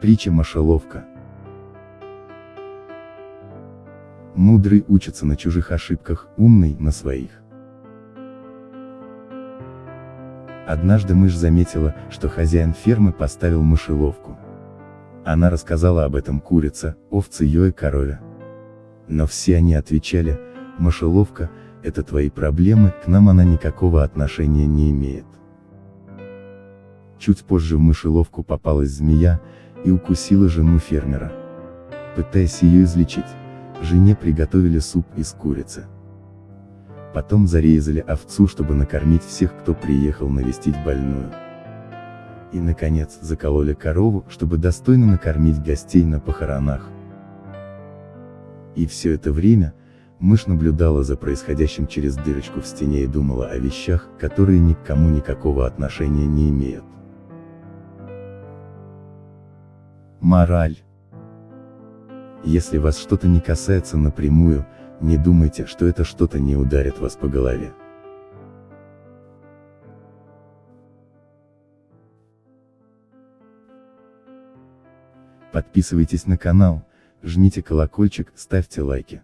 Притча Мышеловка. Мудрый учится на чужих ошибках, умный на своих. Однажды мышь заметила, что хозяин фермы поставил мышеловку. Она рассказала об этом курице, овце ее и корове. Но все они отвечали, мышеловка, это твои проблемы, к нам она никакого отношения не имеет. Чуть позже в мышеловку попалась змея, и укусила жену фермера. Пытаясь ее излечить, жене приготовили суп из курицы. Потом зарезали овцу, чтобы накормить всех, кто приехал навестить больную. И наконец, закололи корову, чтобы достойно накормить гостей на похоронах. И все это время, мышь наблюдала за происходящим через дырочку в стене и думала о вещах, которые ни к кому никакого отношения не имеют. Мораль. Если вас что-то не касается напрямую, не думайте, что это что-то не ударит вас по голове. Подписывайтесь на канал, жмите колокольчик, ставьте лайки.